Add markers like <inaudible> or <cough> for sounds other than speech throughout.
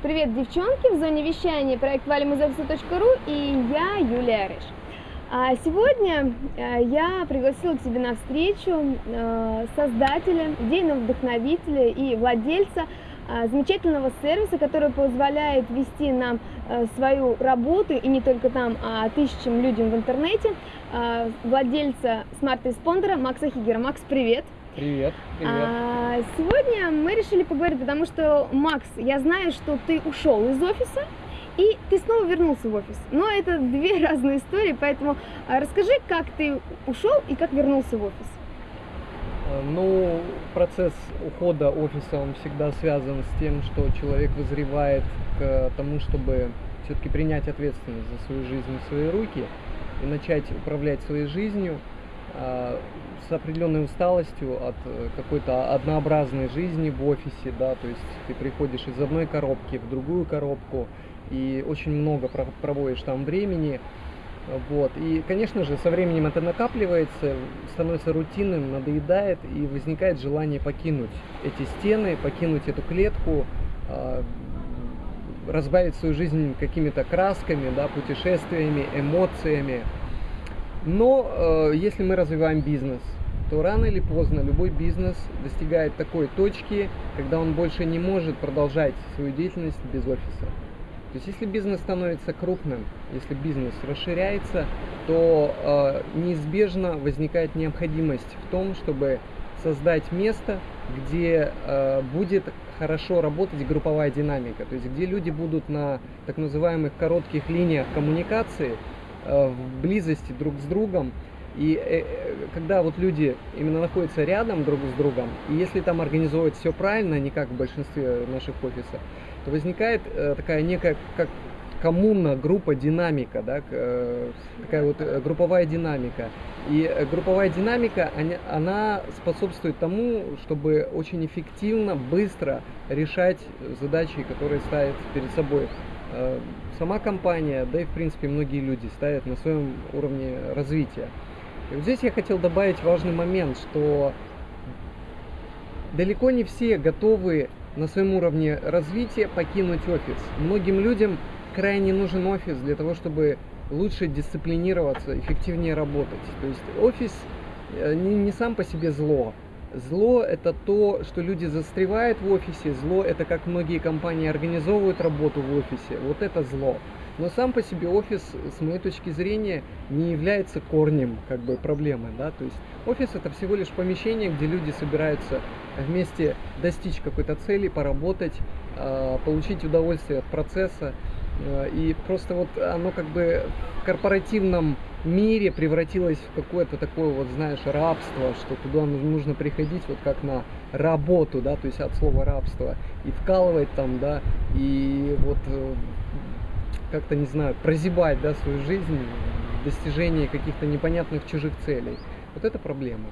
Привет, девчонки! В зоне вещания проект valimizoffice.ru и я, Юлия Рыж. А сегодня э, я пригласила к себе на встречу э, создателя, идейного вдохновителя и владельца э, замечательного сервиса, который позволяет вести нам свою работу и не только там, а тысячам людям в интернете, владельца Smart Responder а Макса Хигера. Макс, привет! Привет, привет. А, сегодня мы решили поговорить, потому что, Макс, я знаю, что ты ушел из офиса, и ты снова вернулся в офис. Но это две <laughs> разные истории, поэтому а, расскажи, как ты ушел и как вернулся в офис. А, ну, процесс ухода офиса, он всегда связан с тем, что человек вызревает к тому, чтобы все-таки принять ответственность за свою жизнь в свои руки и начать управлять своей жизнью с определенной усталостью от э, какой-то однообразной жизни в офисе, да, то есть ты приходишь из одной коробки в другую коробку и очень много проводишь там времени, вот. И, конечно же, со временем это накапливается, становится рутинным, надоедает, и возникает желание покинуть эти стены, покинуть эту клетку, а, разбавить свою жизнь какими-то красками, да, путешествиями, эмоциями. Но э, если мы развиваем бизнес, то рано или поздно любой бизнес достигает такой точки, когда он больше не может продолжать свою деятельность без офиса. То есть если бизнес становится крупным, если бизнес расширяется, то э, неизбежно возникает необходимость в том, чтобы создать место, где э, будет хорошо работать групповая динамика, то есть где люди будут на так называемых коротких линиях коммуникации, в близости друг с другом, и э, когда вот люди именно находятся рядом друг с другом, и если там организовывать все правильно, не как в большинстве наших офисов, то возникает э, такая некая как коммуна, группа, динамика, да, э, такая вот э, групповая динамика. И э, групповая динамика, она, способствует тому, чтобы очень эффективно, быстро решать задачи, которые ставит перед собой э, сама компания, да и в принципе многие люди ставят на своем уровне развития. И вот здесь я хотел добавить важный момент, что далеко не все готовы на своем уровне развития покинуть офис. Многим людям крайне нужен офис для того, чтобы лучше дисциплинироваться, эффективнее работать. То есть офис э, не сам по себе зло. Зло это то, что люди застревают в офисе. Зло это как многие компании организовывают работу в офисе. Вот это зло. Но сам по себе офис, с моей точки зрения, не является корнем как бы, проблемы. Да? То есть офис это всего лишь помещение, где люди собираются вместе достичь какой-то цели, поработать, а, получить удовольствие от процесса. А, и просто вот оно как бы в корпоративном мире превратилось в какое-то такое вот, знаешь, рабство, что туда нужно приходить вот как на работу, да, то есть от слова рабство, и вкалывать там, да, и вот э, как-то, не знаю, прозябать да, свою жизнь в достижении каких-то непонятных чужих целей. Вот это проблема.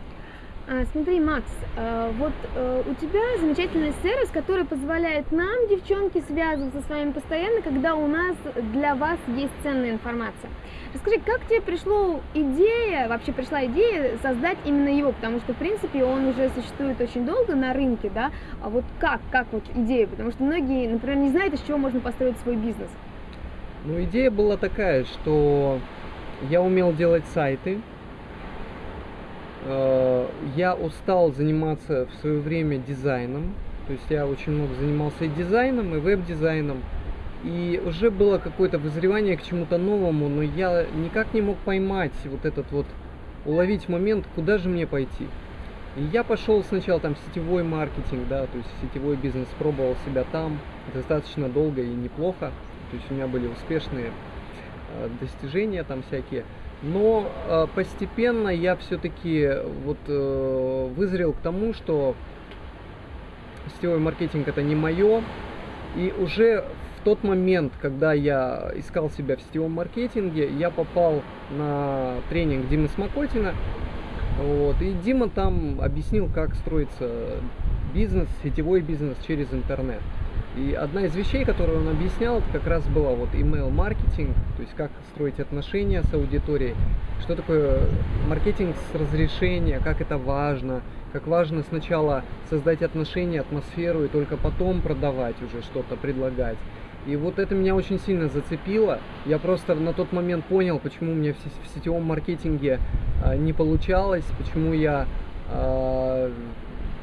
А, смотри, Макс, а, вот а, у тебя замечательный сервис, который позволяет нам, девчонки, связываться с вами постоянно, когда у нас для вас есть ценная информация. Расскажи, как тебе пришла идея, вообще пришла идея создать именно его, потому что, в принципе, он уже существует очень долго на рынке, да, а вот как, как вот идея, потому что многие, например, не знают, из чего можно построить свой бизнес. Ну, идея была такая, что я умел делать сайты. Э, я устал заниматься в свое время дизайном. То есть я очень много занимался и дизайном, и веб-дизайном. И уже было какое-то вызревание к чему-то новому, но я никак не мог поймать вот этот вот, уловить момент, куда же мне пойти. И я пошел сначала там сетевой маркетинг, да, то есть сетевой бизнес, пробовал себя там достаточно долго и неплохо. То есть у меня были успешные э, достижения там всякие. Но э, постепенно я все-таки вот э, вызрел к тому, что сетевой маркетинг это не мое. И уже в тот момент, когда я искал себя в сетевом маркетинге, я попал на тренинг Димы Смокотина. Вот, и Дима там объяснил, как строится бизнес, сетевой бизнес через интернет. И одна из вещей, которую он объяснял, это как раз была вот email маркетинг, то есть как строить отношения с аудиторией, что такое маркетинг с разрешения, как это важно, как важно сначала создать отношения, атмосферу и только потом продавать уже что-то, предлагать. И вот это меня очень сильно зацепило. Я просто на тот момент понял, почему у меня в сетевом маркетинге а, не получалось, почему я а,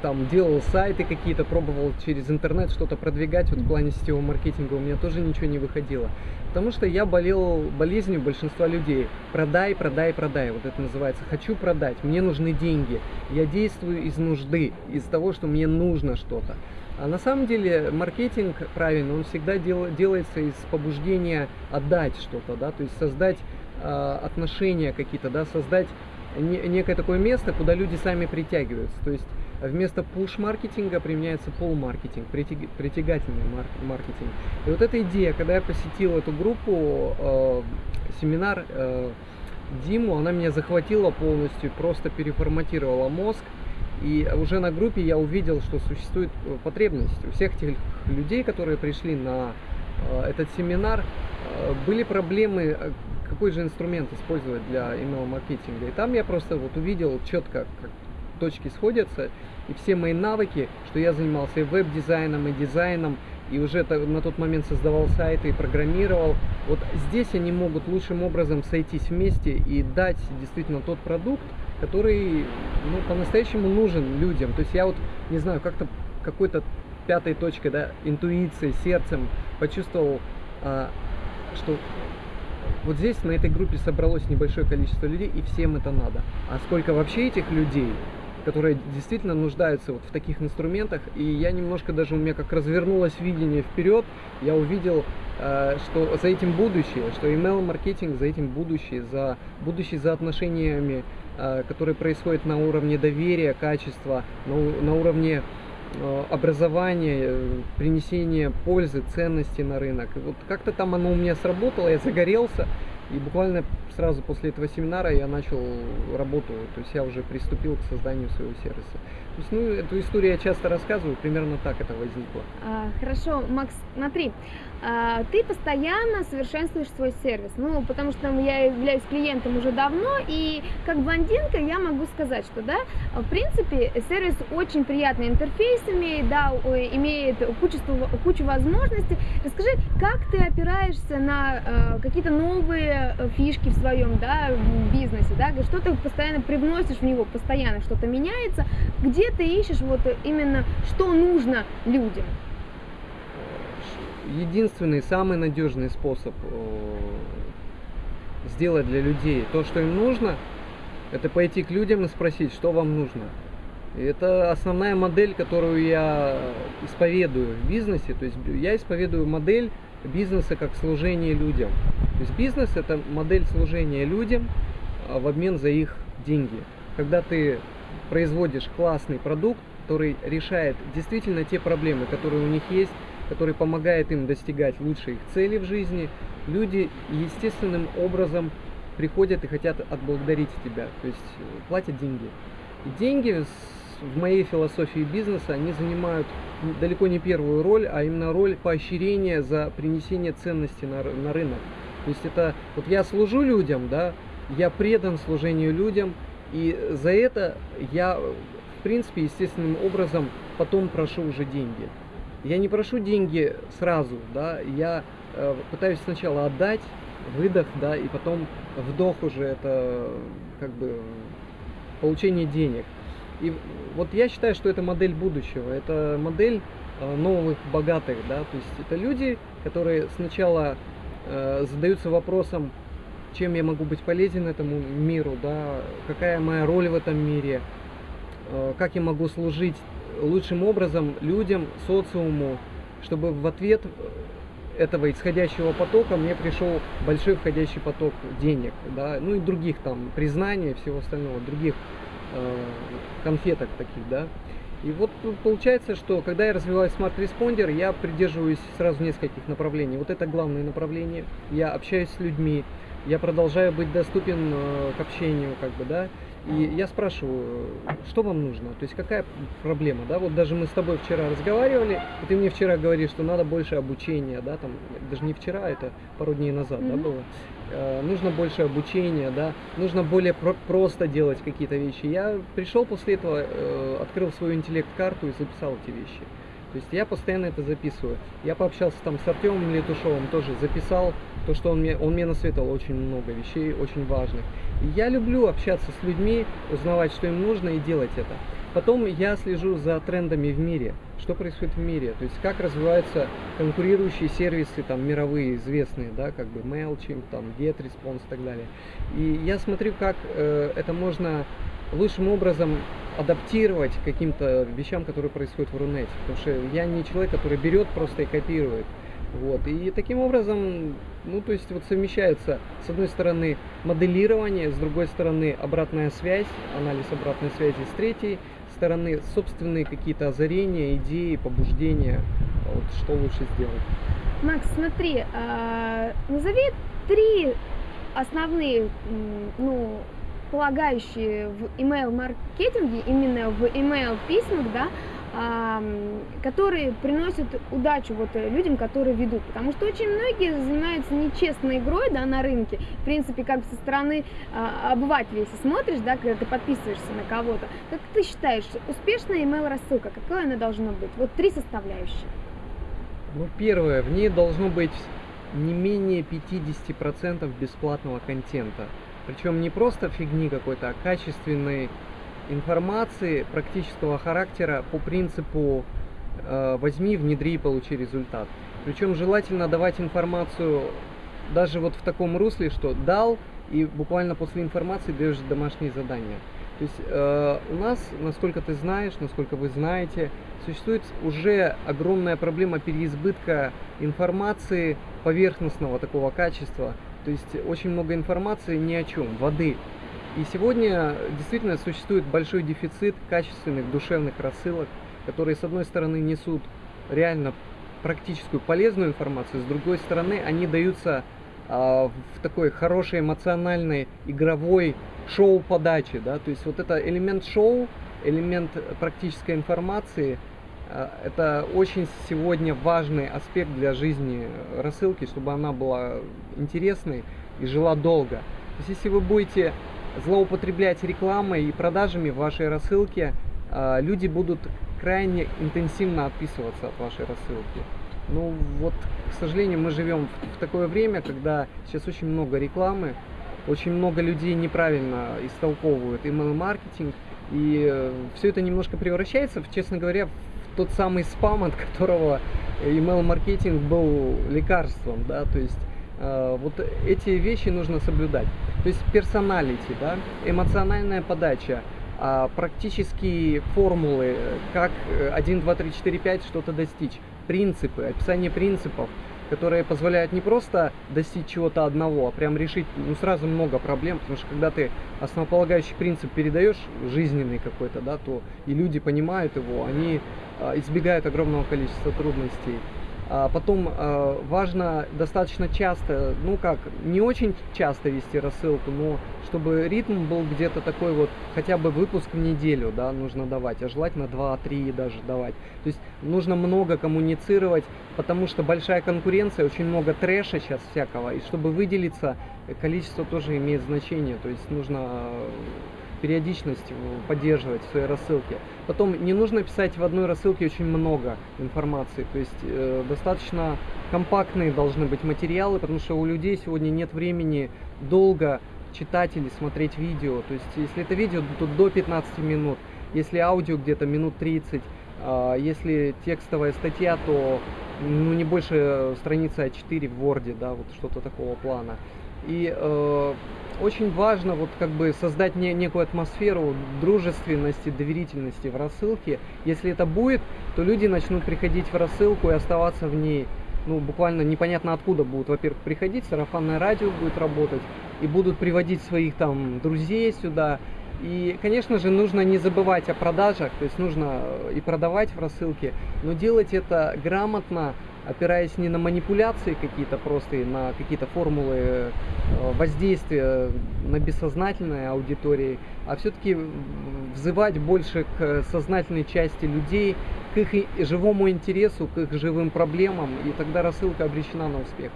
там делал сайты какие-то, пробовал через интернет что-то продвигать, вот в плане сетевого маркетинга у меня тоже ничего не выходило. Потому что я болел болезнью большинства людей. Продай, продай, продай. Вот это называется. Хочу продать, мне нужны деньги. Я действую из нужды, из того, что мне нужно что-то. А на самом деле маркетинг правильно, он всегда дел, делается из побуждения отдать что-то, да, то есть создать э, отношения какие-то, да, создать не, некое такое место, куда люди сами притягиваются. То есть вместо пуш-маркетинга применяется пол-маркетинг, притяг, притягательный маркетинг. И вот эта идея, когда я посетил эту группу, э, семинар э, Диму, она меня захватила полностью, просто переформатировала мозг. И уже на группе я увидел, что существует э, потребность у всех тех людей, которые пришли на э, этот семинар, э, были проблемы, какой же инструмент использовать для email маркетинга. И там я просто вот увидел четко, точки сходятся, и все мои навыки, что я занимался и веб-дизайном, и дизайном, и уже на тот момент создавал сайты и программировал. Вот здесь они могут лучшим образом сойтись вместе и дать действительно тот продукт, который ну, по-настоящему нужен людям. То есть я вот, не знаю, как-то какой-то пятой точкой, да, интуицией, сердцем почувствовал, а, что вот здесь на этой группе собралось небольшое количество людей, и всем это надо. А сколько вообще этих людей, которые действительно нуждаются вот в таких инструментах, и я немножко даже у меня как развернулось видение вперед, я увидел, э, что за этим будущее, что email маркетинг за этим будущее, за будущее за отношениями Э, которые происходят на уровне доверия, качества, на, уровне э, образования, принесения пользы, ценности на рынок. Вот как-то там оно у меня сработало, я загорелся, и буквально сразу после этого семинара я начал работу, то есть я уже приступил к созданию своего сервиса. То есть, ну, эту историю я часто рассказываю, примерно так это возникло. А, хорошо, Макс, смотри, а, ты постоянно совершенствуешь свой сервис, ну, потому что я являюсь клиентом уже давно, и как блондинка я могу сказать, что, да, в принципе, сервис очень приятный интерфейс имеет, да, имеет кучу, кучу возможностей. Расскажи, как ты опираешься на э, какие-то новые фишки в своем, да, бизнесе, да, что ты постоянно привносишь в него, постоянно что-то меняется, где ты ищешь вот именно, что нужно людям? единственный, самый надежный способ э, сделать для людей то, что им нужно, это пойти к людям и спросить, что вам нужно. И это основная модель, которую я исповедую в бизнесе. То есть я исповедую модель бизнеса как служение людям. То есть бизнес это модель служения людям а, в обмен за их деньги. Когда ты производишь классный продукт, который решает действительно те проблемы, которые у них есть, который помогает им достигать лучших целей в жизни, люди естественным образом приходят и хотят отблагодарить тебя, то есть э, платят деньги. И деньги в моей философии бизнеса, они занимают далеко не первую роль, а именно роль поощрения за принесение ценности на, на рынок. То есть это, вот я служу людям, да, я предан служению людям, и за это я, в принципе, естественным образом потом прошу уже деньги. Я не прошу деньги сразу, да, я э, пытаюсь сначала отдать, выдох, да, и потом вдох уже это как бы получение денег. И вот я считаю, что это модель будущего, это модель э, новых богатых, да, то есть это люди, которые сначала э, задаются вопросом, чем я могу быть полезен этому миру, да, какая моя роль в этом мире, э, как я могу служить лучшим образом людям, социуму, чтобы в ответ этого исходящего потока мне пришел большой входящий поток денег, да, ну и других там признаний, всего остального, других конфеток таких, да. И вот получается, что когда я развиваю Smart Responder, я придерживаюсь сразу нескольких направлений. Вот это главное направление. Я общаюсь с людьми, я продолжаю быть доступен э, к общению, как бы, да. И я спрашиваю, что вам нужно, то есть какая проблема, да, вот даже мы с тобой вчера разговаривали, и ты мне вчера говоришь, что надо больше обучения, да, там, даже не вчера, это пару дней назад, mm-hmm. да, было, э, нужно больше обучения, да, нужно более про- просто делать какие-то вещи. Я пришел после этого, э, открыл свою интеллект-карту и записал эти вещи. То есть я постоянно это записываю. Я пообщался там с Артемом Летушевым, тоже записал то, что он мне, он мне насоветовал очень много вещей, очень важных. И я люблю общаться с людьми, узнавать, что им нужно и делать это. Потом я слежу за трендами в мире, что происходит в мире, то есть как развиваются конкурирующие сервисы, там, мировые, известные, да, как бы MailChimp, там, GetResponse и так далее. И я смотрю, как э, это можно лучшим образом адаптировать каким-то вещам, которые происходят в Рунете. Потому что я не человек, который берет просто и копирует. Вот. И таким образом, ну, то есть вот совмещается, с одной стороны, моделирование, с другой стороны, обратная связь, анализ обратной связи, с третьей стороны, собственные какие-то озарения, идеи, побуждения, вот, что лучше сделать. Макс, смотри, э, назови три основные, ну, полагающие в email-маркетинге, именно в email-письмах, да, которые приносят удачу вот э, людям, которые ведут. Потому что очень многие занимаются нечестной игрой да, на рынке. В принципе, как со стороны а, обывателя, если смотришь, да, когда ты подписываешься на кого-то, как ты считаешь, успешная email рассылка, какой она должна быть? Вот три составляющие. Ну, первое, в ней должно быть не менее 50% бесплатного контента. Причем не просто фигни какой-то, а качественной информации практического характера по принципу э, возьми, внедри и получи результат. Причем желательно давать информацию даже вот в таком русле, что дал, и буквально после информации даешь домашние задания. То есть э, у нас, насколько ты знаешь, насколько вы знаете, существует уже огромная проблема переизбытка информации поверхностного такого качества, то есть очень много информации ни о чем, воды. И сегодня действительно существует большой дефицит качественных душевных рассылок, которые с одной стороны несут реально практическую полезную информацию, с другой стороны они даются а, в такой хорошей эмоциональной игровой шоу-подаче, да, то есть вот это элемент шоу, элемент практической информации, это очень сегодня важный аспект для жизни рассылки, чтобы она была интересной и жила долго. То есть если вы будете злоупотреблять рекламой и продажами в вашей рассылке, а, люди будут крайне интенсивно отписываться от вашей рассылки. Ну вот, к сожалению, мы живем в, такое время, когда сейчас очень много рекламы, очень много людей неправильно истолковывают email-маркетинг, и э, все это немножко превращается, честно говоря, в тот самый спам, от которого email-маркетинг был лекарством, да, то есть э, вот эти вещи нужно соблюдать. То есть персоналити, да, эмоциональная подача, э, практические формулы, как 1, 2, 3, 4, 5 что-то достичь, принципы, описание принципов, которые позволяют не просто достичь чего-то одного, а прям решить ну, сразу много проблем, потому что когда ты основополагающий принцип передаешь жизненный какой-то, да, то и люди понимают его, они э, избегают огромного количества трудностей. А потом э, важно достаточно часто, ну как, не очень часто вести рассылку, но чтобы ритм был где-то такой вот, хотя бы выпуск в неделю, да, нужно давать, а желательно 2-3 даже давать. То есть нужно много коммуницировать, потому что большая конкуренция, очень много трэша сейчас всякого, и чтобы выделиться, количество тоже имеет значение, то есть нужно периодичность поддерживать в своей рассылке. Потом не нужно писать в одной рассылке очень много информации, то есть э, достаточно компактные должны быть материалы, потому что у людей сегодня нет времени долго читать или смотреть видео. То есть если это видео, то до 15 минут, если аудио где-то минут 30, э, если текстовая статья, то ну, не больше страницы А4 в Word, да, вот что-то такого плана. И э, очень важно вот как бы создать не, некую атмосферу дружественности, доверительности в рассылке. Если это будет, то люди начнут приходить в рассылку и оставаться в ней. Ну, буквально непонятно откуда будут, во-первых, приходить, сарафанное радио будет работать, и будут приводить своих там друзей сюда. И, конечно же, нужно не забывать о продажах, то есть нужно и продавать в рассылке, но делать это грамотно, опираясь не на манипуляции какие-то простые, на какие-то формулы э, воздействия на бессознательной аудитории, а все-таки взывать больше к сознательной части людей, к их живому интересу, к их живым проблемам, и тогда рассылка обречена на успех.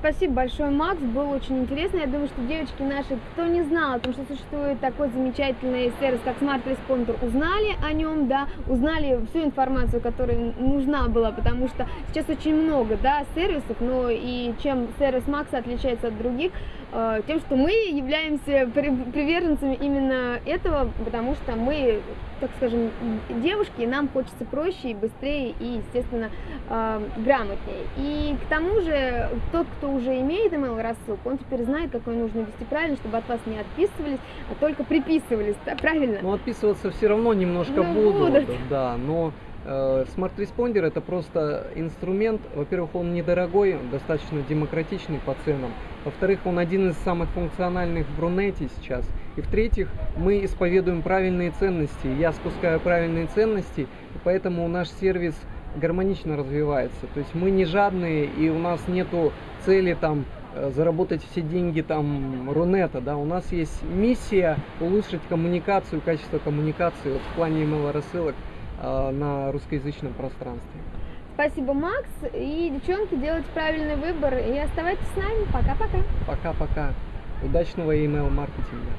Спасибо большое, Макс, было очень интересно. Я думаю, что девочки наши, кто не знал о том, что существует такой замечательный сервис, как Smart Responder, узнали о нем, да, узнали всю информацию, которая нужна была, потому что сейчас очень много, да, сервисов, но и чем сервис Макса отличается от других, тем, что мы являемся приверженцами именно этого, потому что мы так скажем, девушки, нам хочется проще и быстрее, и, естественно, э, грамотнее. И к тому же, тот, кто уже имеет email рассылку, он теперь знает, как ее нужно вести правильно, чтобы от вас не отписывались, а только приписывались, да, правильно? Ну, отписываться все равно немножко ну, будут, будут, да, но э, Smart Responder это просто инструмент, во-первых, он недорогой, достаточно демократичный по ценам, во-вторых, он один из самых функциональных в Рунете сейчас, и в-третьих, мы исповедуем правильные ценности. Я спускаю правильные ценности, поэтому наш сервис гармонично развивается. То есть мы не жадные, и у нас нету цели там э, заработать все деньги там Рунета, да, у нас есть миссия улучшить коммуникацию, качество коммуникации вот, в плане email рассылок. э, на русскоязычном пространстве. Спасибо, Макс. И, девчонки, делайте правильный выбор и оставайтесь с нами. Пока-пока. Пока-пока. Удачного email маркетинга.